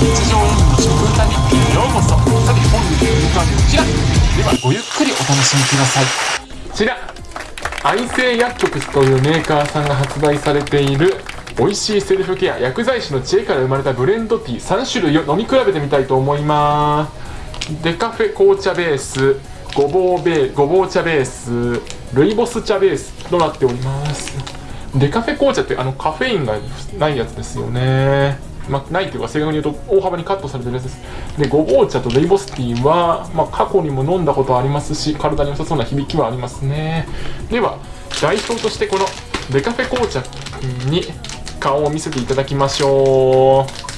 日常への食歌にようこそ。さて本日の歌はこちらではごゆっくりお楽しみください。こちら愛生薬局というメーカーさんが発売されている美味しいセルフケア薬剤師の知恵から生まれたブレンドティー3種類を飲み比べてみたいと思います。デカフェ紅茶ベースごぼうベごぼう茶ベースルイボス茶ベースとなっております。デカフェ紅茶ってあのカフェインがないやつですよね。まあ、ないというか正確に言うと大幅にカットされてるやつです。でごぼう茶とルイボスティーは、まあ、過去にも飲んだことありますし体に良さそうな響きはありますね。では代表としてこのデカフェ紅茶に顔を見せていただきましょう。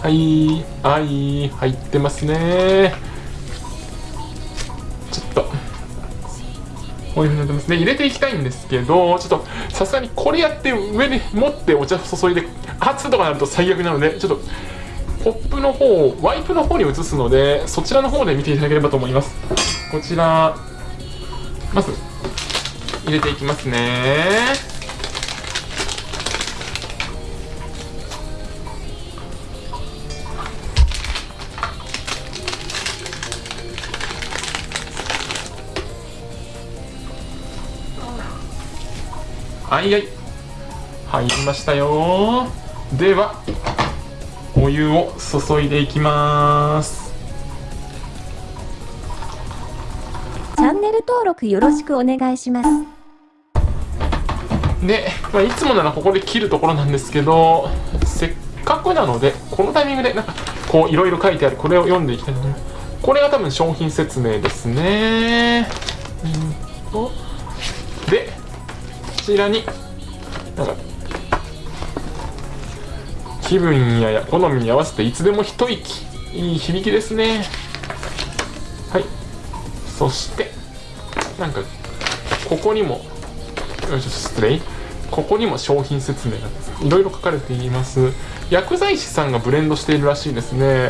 はいはい入ってますね。こういうふうになってますね。入れていきたいんですけどちょっとさすがにこれやって上に持ってお茶注いで熱とかなると最悪なのでちょっとコップの方をワイプの方に移すのでそちらの方で見ていただければと思います。こちらまず入れていきますね。はいはい。入りましたよ。ではお湯を注いでいきます。チャンネル登録よろしくお願いします。で、まあ、いつもならここで切るところなんですけどせっかくなのでこのタイミングでなんかこういろいろ書いてある。これを読んでいきたいと思います。これが多分商品説明ですね。うんと。でちらになんか気分や好みに合わせていつでも一息。いい響きですね。はい。そしてなんかここにもよいしょ失礼。ここにも商品説明がいろいろ書かれています。薬剤師さんがブレンドしているらしいですね。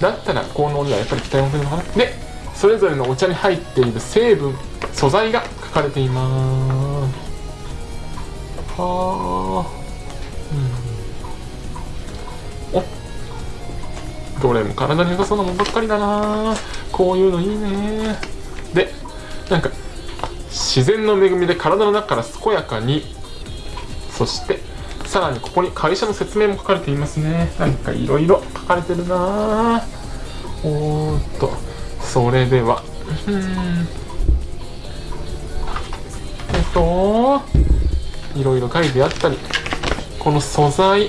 だったら効能にはやっぱり期待を持てるのかな。でそれぞれのお茶に入っている成分素材が書かれています。はあうん。お。どれも体に良さそうなもんばっかりだなこういうのいいねでなんか自然の恵みで体の中から健やかに。そしてさらにここに会社の説明も書かれていますね。なんかいろいろ書かれてるなおーっと。それでは。うん。といろいろ書いてあったりこの素材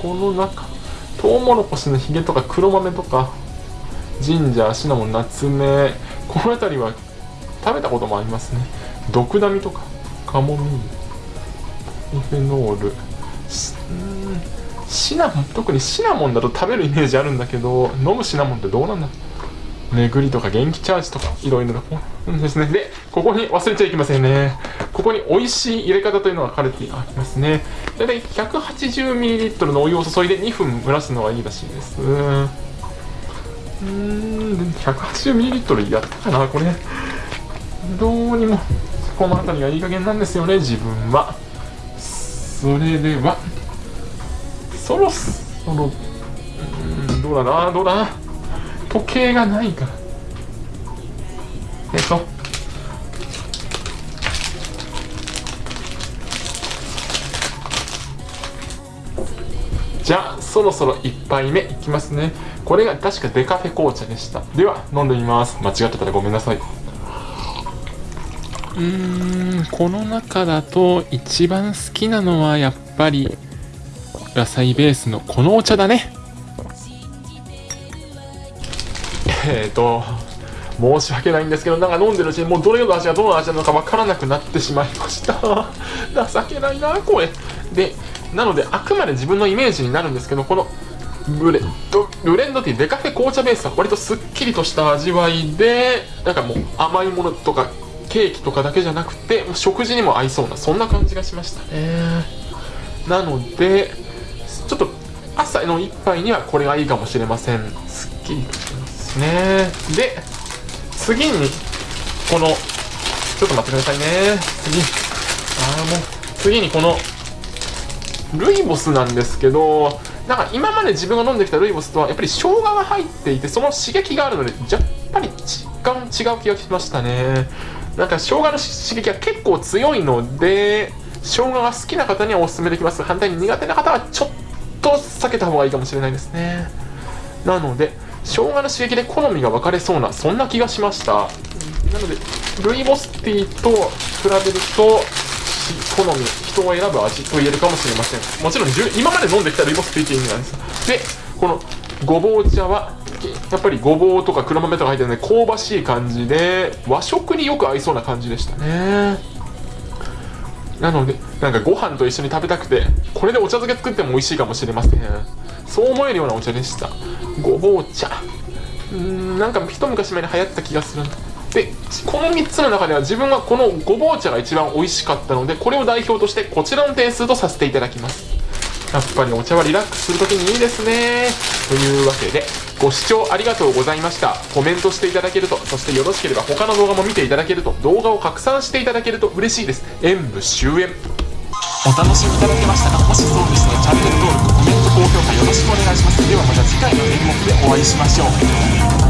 この中トウモロコシのヒゲとか黒豆とかジンジャーシナモンナツメこの辺りは食べたこともありますね。毒ダミとかカモミールミフェノールシナモン特にシナモンだと食べるイメージあるんだけど飲むシナモンってどうなんだ？巡りとか元気チャージとかいろいろなですね。で、ここに忘れちゃいけませんね。ここに美味しい入れ方というのが書かれてありますね。だいたい 180ml のお湯を注いで2分蒸らすのがいいらしいです。うーん、180ml やったかな、これ。どうにも、この辺りがいい加減なんですよね、自分は。それでは、そろそろ、うん、どうだな、どうだな。時計がないから。えっと。じゃあそろそろ1杯目いきますね。これが確かデカフェ紅茶でした。では飲んでみます。間違ってたらごめんなさい。うーんこの中だと一番好きなのはやっぱり野菜ベースのこのお茶だね。えっ、ー、と、申し訳ないんですけど、なんか飲んでるうちにもうどれの味がどの味なのかわからなくなってしまいました。情けないな、これ。で、なので、あくまで自分のイメージになるんですけど、このブレンド、ブレンドティーデカフェ紅茶ベースは割とすっきりとした味わいで、なんかもう甘いものとかケーキとかだけじゃなくて、食事にも合いそうな、そんな感じがしましたね。なので、ちょっと朝の一杯にはこれがいいかもしれません。すっきりとしてますね。で、次に、このちょっと待ってくださいね。次。ああもう次にこのルイボスなんですけどなんか今まで自分が飲んできたルイボスとはやっぱり生姜が入っていてその刺激があるのでやっぱり若干違う気がしましたね。なんか生姜の刺激が結構強いので生姜が好きな方にはおすすめできます。反対に苦手な方はちょっと避けた方がいいかもしれないですね。なので生姜の刺激で好みが分かれそうなそんな気がしました。なのでルイボスティーと比べると好み人を選ぶ味と言えるかもしれません。もちろん今まで飲んできたルイボスティーって意味なんです。でこのごぼう茶はやっぱりごぼうとか黒豆とか入ってるので香ばしい感じで和食によく合いそうな感じでしたね。なのでなんかご飯と一緒に食べたくてこれでお茶漬け作っても美味しいかもしれません。そう思えるようなお茶でした。ごぼう茶。うんなんか一昔前に流行った気がするでこの3つの中では自分はこのごぼう茶が一番美味しかったのでこれを代表としてこちらの点数とさせていただきます。やっぱりお茶はリラックスするときにいいですね。というわけでご視聴ありがとうございました。コメントしていただけるとそしてよろしければ他の動画も見ていただけると動画を拡散していただけると嬉しいです。演武終演。お楽しみいただけましたか？もしそうでしたらチャンネル登録お会いしましょう。